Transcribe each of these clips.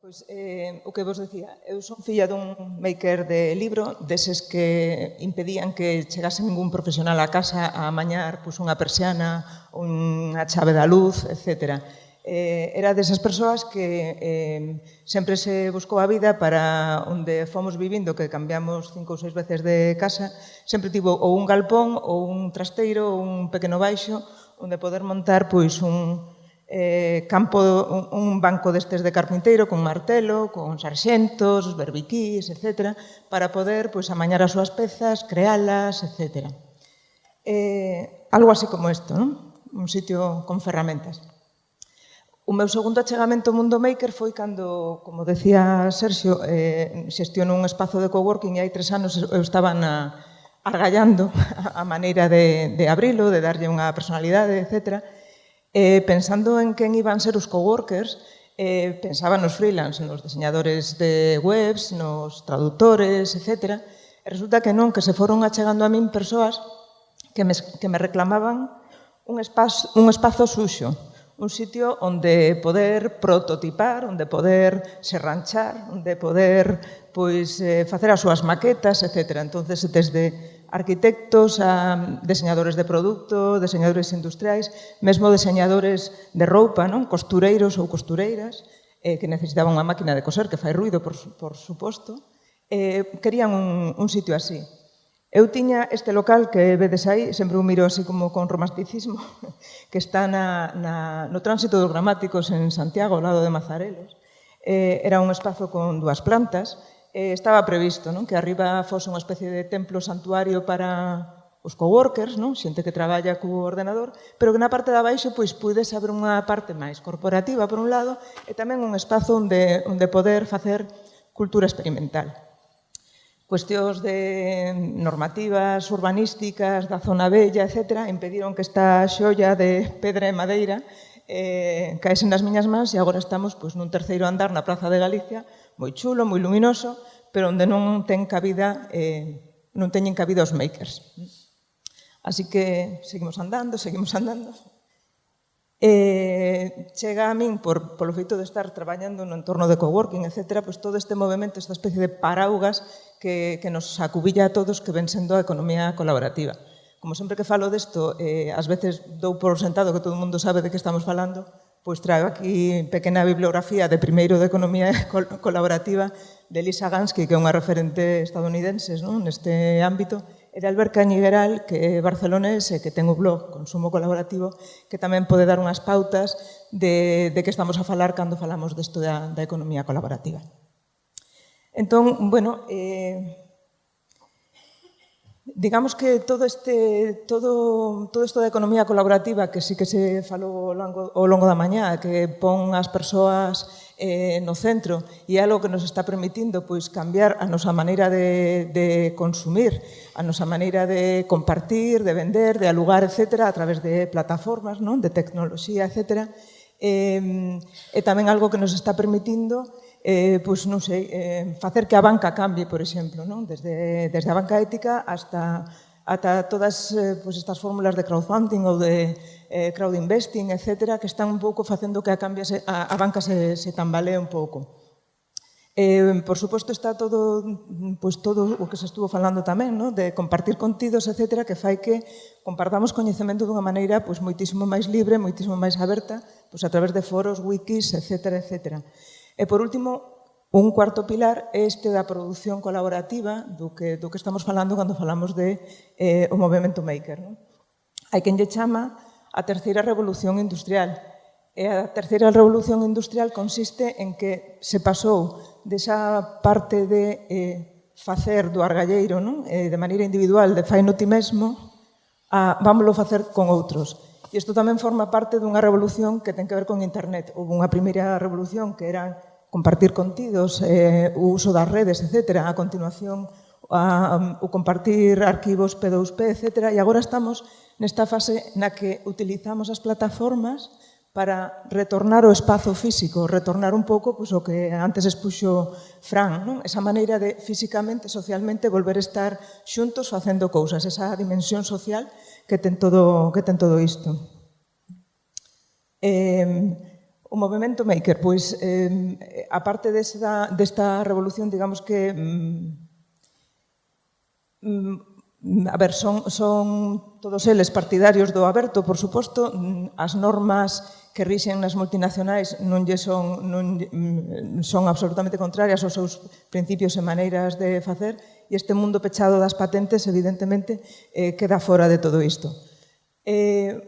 Pois, eh, o que vos decía, eu son filla dun maker de libro, deses que impedían que chegase ningún profesional á casa a amañar pois, unha persiana, unha chave da luz, etc. Eh, era desas persoas que eh, sempre se buscou a vida para onde fomos vivindo, que cambiamos cinco ou seis veces de casa, sempre tivo ou un galpón, ou un trasteiro, ou un pequeno baixo, onde poder montar pois un, eh, campo, un banco destes de carpinteiro con martelo, con sarxentos, berbiquís, etc., para poder pois, amañar as súas pezas, crealas, etc. Eh, algo así como isto, non? un sitio con ferramentas. O meu segundo achegamento ao mundo maker foi cando, como decía Sergio, eh, xestiono un espazo de coworking e hai tres anos eu estaba na, argallando a maneira de, de abrilo, de darlle unha personalidade, etcétera, Eh, pensando en quen iban ser os coworkers, eh, pensaba nos freelance, nos diseñadores de webs, nos traductores, etc. E resulta que non, que se foron achegando a min persoas que me, que me reclamaban un espazo, un espazo suxo, un sitio onde poder prototipar, onde poder serranchar, onde poder pois eh, facer as súas maquetas, etc. Entonces, desde arquitectos, a diseñadores de produto, diseñadores industriais, mesmo diseñadores de roupa, non? costureiros ou costureiras, eh, que necesitaban unha máquina de coser que fai ruido, por, por suposto, eh, querían un, un sitio así. Eu tiña este local que vedes aí, sempre o miro así como con romanticismo, que está na, na, no tránsito dos gramáticos en Santiago, ao lado de Mazarelos. Eh, era un espazo con dúas plantas, eh, estaba previsto non? que arriba fose unha especie de templo santuario para os coworkers, non? xente que traballa co ordenador, pero que na parte da baixo pois puides abrir unha parte máis corporativa por un lado e tamén un espazo onde, onde poder facer cultura experimental. Cuestións de normativas urbanísticas da zona bella, etc., impediron que esta xolla de pedra e madeira eh, caese nas miñas mans e agora estamos pois, nun terceiro andar na Praza de Galicia, moi chulo, moi luminoso, pero onde non ten cabida eh, non teñen cabida os makers. Así que seguimos andando, seguimos andando. Eh, chega a min, por, polo feito de estar traballando no entorno de coworking, etc., pois todo este movimento, esta especie de paraugas que, que nos acubilla a todos que ven sendo a economía colaborativa como sempre que falo desto, eh, ás veces dou por sentado que todo mundo sabe de que estamos falando, pois trago aquí pequena bibliografía de primeiro de Economía Colaborativa de Lisa Gansky, que é unha referente estadounidense non? neste ámbito, e de Albert Cañigueral, que é barcelonés e que ten o blog Consumo Colaborativo, que tamén pode dar unhas pautas de, de que estamos a falar cando falamos desto da, da economía colaborativa. Entón, bueno, eh, Digamos que todo este todo todo isto da economía colaborativa que sí que se falou ao longo, ao longo da mañá, que pon as persoas eh, no centro e é algo que nos está permitindo pois cambiar a nosa maneira de, de consumir, a nosa maneira de compartir, de vender, de alugar, etc., a través de plataformas, non? de tecnoloxía, etc. Eh, e tamén algo que nos está permitindo eh, pois non sei, eh, facer que a banca cambie, por exemplo, non? Desde, desde a banca ética hasta ata todas eh, pois estas fórmulas de crowdfunding ou de eh, crowdinvesting, etc., que están un pouco facendo que a, cambia se, a, a banca se, se tambalee un pouco. Eh, por suposto está todo, pois todo o que se estuvo falando tamén, no? de compartir contidos, etc., que fai que compartamos coñecemento dunha maneira pois, moitísimo máis libre, moitísimo máis aberta, pois, a través de foros, wikis, etc. etc. E, por último, un cuarto pilar é este da produción colaborativa do que, do que estamos falando cando falamos de eh, o movimento maker. Non? Hai quen lle chama a terceira revolución industrial. E a terceira revolución industrial consiste en que se pasou desa parte de eh, facer do argalleiro non? Eh, de maneira individual, de fai no ti mesmo, a vámoslo facer con outros. E isto tamén forma parte dunha revolución que ten que ver con internet. Houve unha primeira revolución que eran compartir contidos, eh, o uso das redes, etc. A continuación, a, o compartir arquivos P2P, etc. E agora estamos nesta fase na que utilizamos as plataformas para retornar o espazo físico, retornar un pouco pois, o que antes expuxo Fran, non? esa maneira de físicamente, socialmente, volver a estar xuntos facendo cousas, esa dimensión social que ten todo, que ten todo isto. Eh, O movimento maker, pois, eh, a parte desta, desta revolución, digamos que... Mm, mm, a ver, son, son todos eles partidarios do aberto, por suposto, mm, as normas que rixen nas multinacionais non lle son, non, mm, son absolutamente contrarias aos seus principios e maneiras de facer, e este mundo pechado das patentes, evidentemente, eh, queda fora de todo isto. Eh,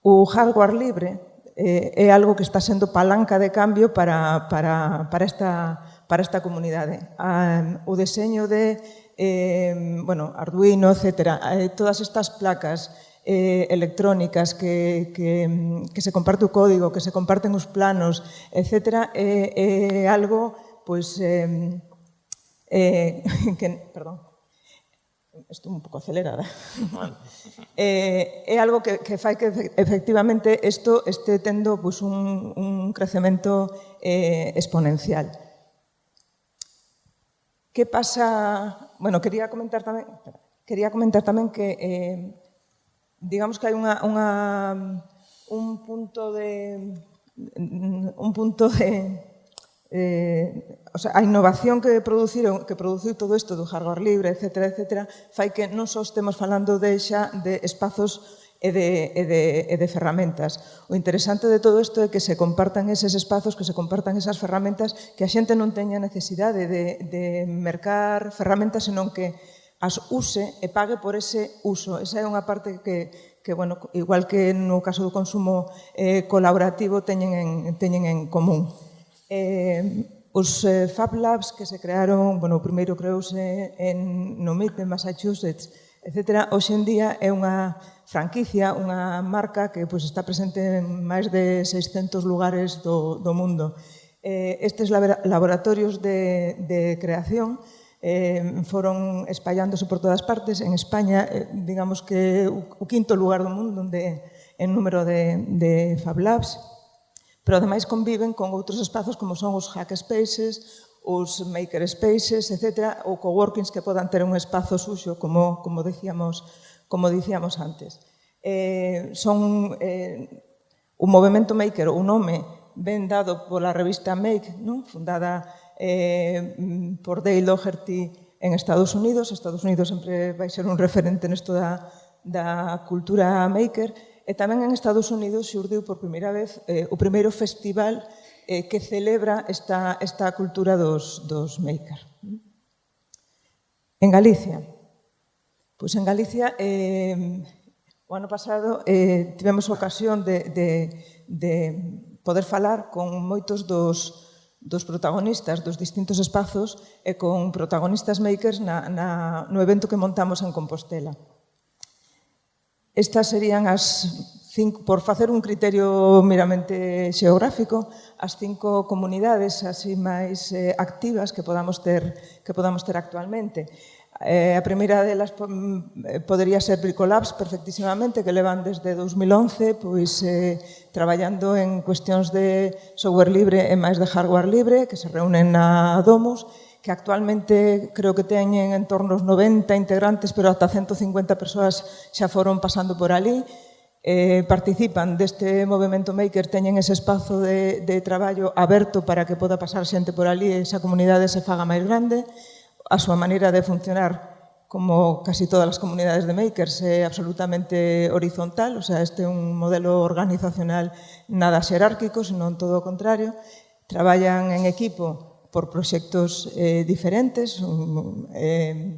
o hardware libre, eh, é algo que está sendo palanca de cambio para, para, para, esta, para esta comunidade. Ah, o deseño de eh, bueno, Arduino, etc. Eh, todas estas placas eh, electrónicas que, que, que se comparte o código, que se comparten os planos, etc. É eh, eh, algo pues, eh, eh, que, perdón, estou un pouco acelerada, eh, é algo que, que fai que efectivamente isto este tendo pues, un, un crecemento eh, exponencial. Que pasa... Bueno, quería comentar tamén, quería comentar tamén que eh, digamos que hai unha, unha, un punto de un punto de eh, o sea, a innovación que produciron, que produciu todo isto do hardware libre, etc., etc., fai que non só estemos falando de xa de espazos e de, e, de, e de ferramentas. O interesante de todo isto é que se compartan eses espazos, que se compartan esas ferramentas, que a xente non teña necesidade de, de mercar ferramentas, senón que as use e pague por ese uso. Esa é unha parte que, que bueno, igual que no caso do consumo eh, colaborativo, teñen en, teñen en común. Eh, Os eh, Fab Labs que se crearon, bueno, o primeiro creouse en, no MIT de Massachusetts, etc. Hoxe en día é unha franquicia, unha marca que pois, está presente en máis de 600 lugares do, do mundo. Eh, estes laboratorios de, de creación eh, foron espallándose por todas partes. En España, eh, digamos que o, o quinto lugar do mundo onde en número de, de Fab Labs, pero ademais conviven con outros espazos como son os hackspaces, os makerspaces, etc., ou coworkings que podan ter un espazo suxo, como, como, decíamos, como dicíamos antes. Eh, son eh, un movimento maker, un nome ben dado pola revista Make, non? fundada eh, por Dale Doherty en Estados Unidos. Estados Unidos sempre vai ser un referente nesto da, da cultura maker E tamén en Estados Unidos xurdiu por primeira vez eh, o primeiro festival eh, que celebra esta, esta cultura dos, dos maker. En Galicia. Pois en Galicia, eh, o ano pasado, eh, tivemos ocasión de, de, de poder falar con moitos dos, dos protagonistas dos distintos espazos e con protagonistas makers na, na, no evento que montamos en Compostela. Estas serían as cinco, por facer un criterio meramente xeográfico, as cinco comunidades así máis eh, activas que podamos ter que podamos ter actualmente. Eh, a primeira delas mm, podería ser Bricolabs perfectísimamente, que levan desde 2011 pois, eh, traballando en cuestións de software libre e máis de hardware libre, que se reúnen na Domus, que actualmente creo que teñen en torno aos 90 integrantes, pero ata 150 persoas xa foron pasando por ali, eh, participan deste movimento maker, teñen ese espazo de, de traballo aberto para que poda pasar xente por ali e esa comunidade se faga máis grande. A súa maneira de funcionar como casi todas as comunidades de makers, é absolutamente horizontal, o sea, este é un modelo organizacional nada xerárquico, senón todo o contrario. Traballan en equipo por proxectos eh, diferentes um, eh,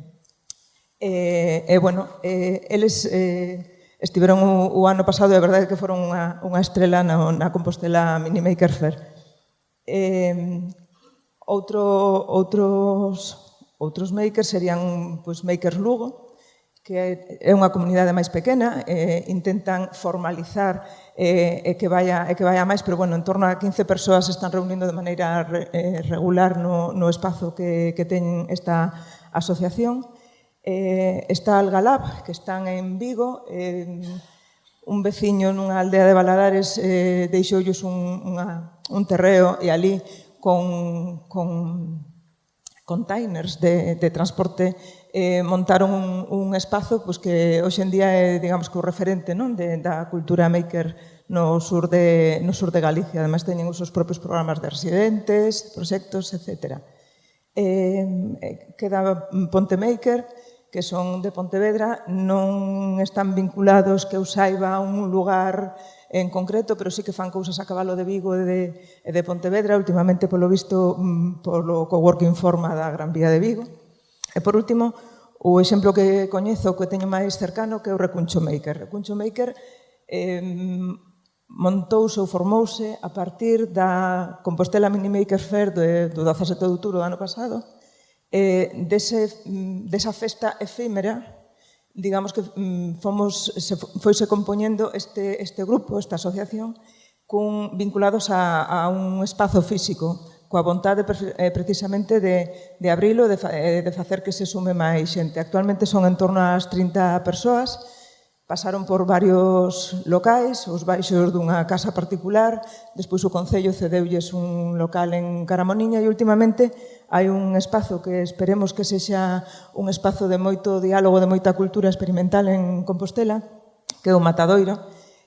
eh, e, eh, bueno, eh, eles eh, estiveron o, o ano pasado e a verdade é que foron unha, unha estrela na, na Compostela Mini Maker Fair eh, outro, outros outros makers serían pois, pues, Makers Lugo que é unha comunidade máis pequena, eh, intentan formalizar eh, e que vaya, e que vaya máis, pero bueno, en torno a 15 persoas están reunindo de maneira re, eh, regular no, no espazo que, que ten esta asociación. Eh, está Algalab, que están en Vigo, eh, un veciño nunha aldea de Baladares eh, deixoullos un, unha, un terreo e ali con, con containers de, de transporte eh, montaron un, un espazo pues, que hoxe en día é, digamos, que o referente non? De, da cultura maker no sur, de, no sur de Galicia. Ademais, teñen os seus propios programas de residentes, proxectos, etc. Eh, queda Ponte Maker, que son de Pontevedra, non están vinculados que eu saiba a un lugar en concreto, pero sí que fan cousas a cabalo de Vigo e de, e de Pontevedra, últimamente polo visto mm, polo Coworking Forma da Gran Vía de Vigo. E por último, o exemplo que coñezo que teño máis cercano que é o Recuncho Maker. Recuncho Maker eh, montouse ou formouse a partir da Compostela Mini Maker Fair de, do 17 de outubro do ano pasado, eh, dese, desa festa efímera, digamos que mm, fomos, se, foise compoñendo este, este grupo, esta asociación, cun, vinculados a, a un espazo físico, coa vontade eh, precisamente de, de abrilo, de, eh, de facer que se sume máis xente. Actualmente son en torno ás 30 persoas, pasaron por varios locais, os baixos dunha casa particular, despois o Concello cedeulles un local en Caramoniña e últimamente hai un espazo que esperemos que sexa un espazo de moito diálogo, de moita cultura experimental en Compostela, que é o Matadoiro,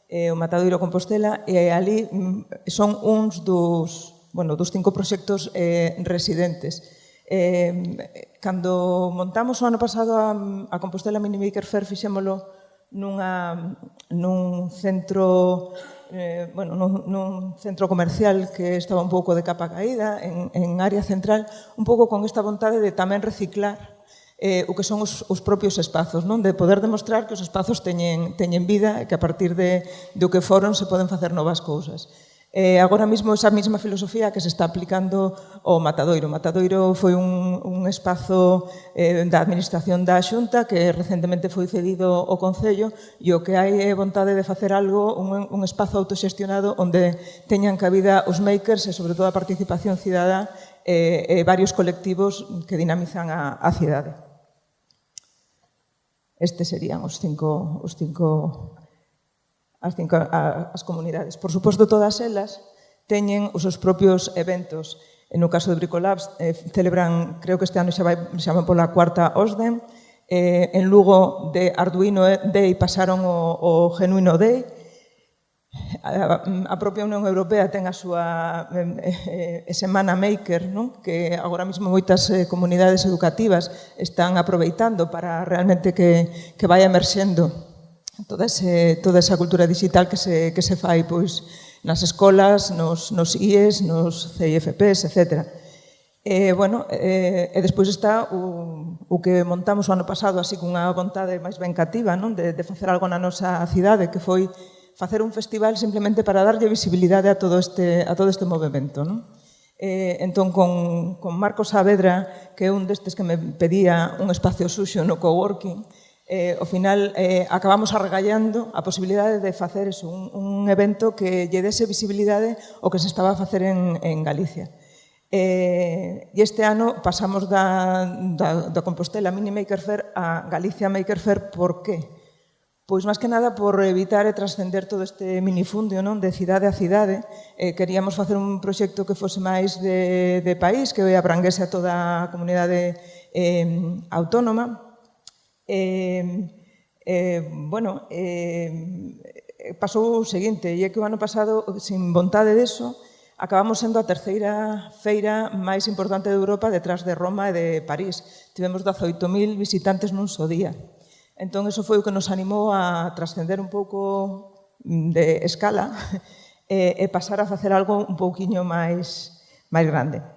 eh, o Matadoiro Compostela, e ali mm, son uns dos bueno, dos cinco proxectos eh, residentes. Eh, cando montamos o ano pasado a, a Compostela Minimaker Fair fixémolo nunha, nun centro eh, bueno, nun, nun centro comercial que estaba un pouco de capa caída en, en área central, un pouco con esta vontade de tamén reciclar eh, o que son os, os propios espazos, non? de poder demostrar que os espazos teñen, teñen vida e que a partir de, do que foron se poden facer novas cousas. Eh, agora mesmo esa mesma filosofía que se está aplicando ao Matadoiro. O Matadoiro foi un, un espazo eh, da Administración da Xunta que recentemente foi cedido ao Concello e o que hai é vontade de facer algo, un, un espazo autoxestionado onde teñan cabida os makers e sobre todo a participación cidadá e, eh, e varios colectivos que dinamizan a, a cidade. Estes serían os cinco, os cinco as, cinco, a, as comunidades. Por suposto, todas elas teñen os seus propios eventos. No caso de Bricolabs, eh, celebran, creo que este ano xa vai, xa van pola cuarta OSDEM, eh, en Lugo de Arduino eh, Day pasaron o, o Genuino Day, a, a propia Unión Europea ten a súa eh, eh, Semana Maker, non? que agora mesmo moitas eh, comunidades educativas están aproveitando para realmente que, que vai emerxendo toda, ese, eh, toda esa cultura digital que se, que se fai pois, nas escolas, nos, nos IES, nos CIFPs, etc. E, bueno, e, e despois está o, o que montamos o ano pasado así cunha vontade máis ben cativa non? De, de facer algo na nosa cidade que foi facer un festival simplemente para darlle visibilidade a todo este, a todo este movimento. Non? Eh, entón, con, con Marcos Saavedra, que é un destes que me pedía un espacio suxo no coworking, eh, ao final eh, acabamos arregallando a posibilidade de facer eso, un, un evento que lle dese visibilidade o que se estaba a facer en, en Galicia. Eh, e este ano pasamos da, da, da Compostela Mini Maker Fair a Galicia Maker Fair, por qué? Pois máis que nada por evitar e trascender todo este minifundio non de cidade a cidade. Eh, queríamos facer un proxecto que fose máis de, de país, que abranguese a toda a comunidade eh, autónoma, eh, eh, bueno, eh, pasou o seguinte, e é que o ano pasado, sin vontade deso, acabamos sendo a terceira feira máis importante de Europa detrás de Roma e de París. Tivemos 18.000 visitantes nun só día. Entón, eso foi o que nos animou a trascender un pouco mm, de escala e, e pasar a facer algo un pouquiño máis, máis grande.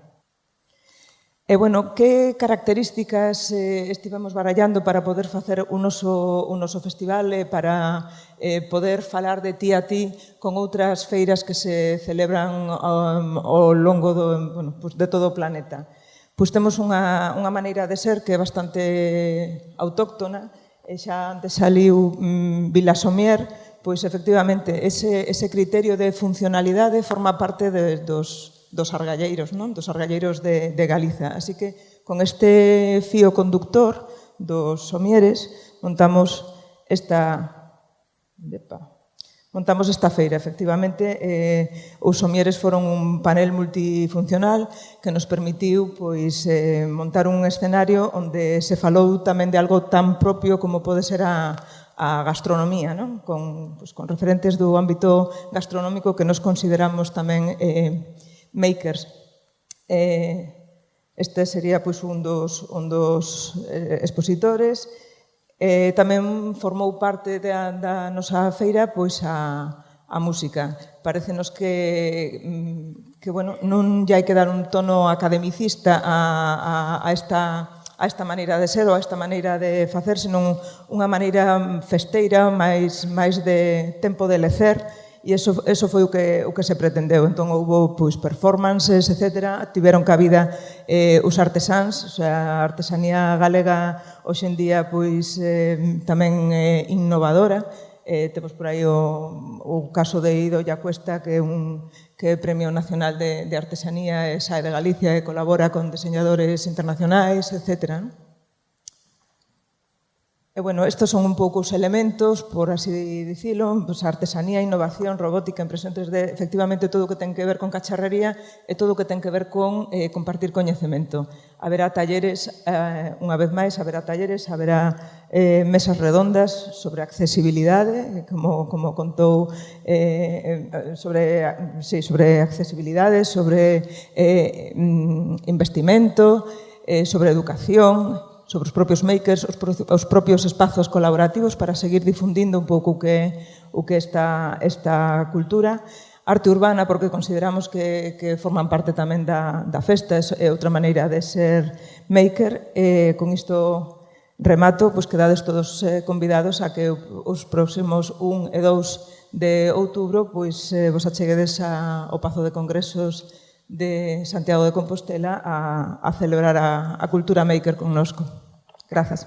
E, bueno, que características eh, estivemos barallando para poder facer un noso, un noso festival e eh, para eh, poder falar de ti a ti con outras feiras que se celebran um, ao longo do, bueno, pues de todo o planeta? Pois temos unha, unha maneira de ser que é bastante autóctona, e xa antes saliu mm, Vila Somier, pois efectivamente ese, ese criterio de funcionalidade forma parte de, dos, dos argalleiros, non? dos argalleiros de, de Galiza. Así que con este fío conductor dos somieres montamos esta... Depa. Montamos esta feira, efectivamente, eh, os somieres foron un panel multifuncional que nos permitiu pois, eh, montar un escenario onde se falou tamén de algo tan propio como pode ser a, a gastronomía, non? Con, pois, con referentes do ámbito gastronómico que nos consideramos tamén eh, makers. Eh, este sería pois, un dos, un dos eh, expositores. Eh, tamén formou parte da, da nosa feira pois a, a música. Parecenos que, mm, que bueno, non lle hai que dar un tono academicista a, a, a esta a esta maneira de ser ou a esta maneira de facer, senón unha maneira festeira, máis, máis de tempo de lecer, e eso, eso foi o que, o que se pretendeu. Entón, houve pois, performances, etc. Tiveron cabida eh, os artesáns, o sea, a artesanía galega hoxendía pois, eh, tamén eh, innovadora, eh, temos por aí o, o caso de Ido Cuesta, que é un que é Premio Nacional de, de Artesanía e Sae de Galicia e colabora con diseñadores internacionais, etcétera. Non? E, bueno, estes son un pouco os elementos, por así dicilo, pues, artesanía, innovación, robótica, impresión 3D, efectivamente, todo o que ten que ver con cacharrería e todo o que ten que ver con eh, compartir coñecemento. Haberá talleres, eh, unha vez máis, haberá talleres, haberá eh, mesas redondas sobre accesibilidade, como, como contou, eh, sobre, sí, sobre accesibilidade, sobre eh, mm, investimento, eh, sobre educación, sobre os propios makers, os, pro, os propios espazos colaborativos para seguir difundindo un pouco o que, o que esta, esta cultura. Arte urbana, porque consideramos que, que forman parte tamén da, da festa, é outra maneira de ser maker. Eh, con isto remato, pois quedades todos eh, convidados a que os próximos 1 e 2 de outubro pois eh, vos acheguedes a, ao Pazo de Congresos de Santiago de Compostela a, a celebrar a, a Cultura Maker connosco. Grazas.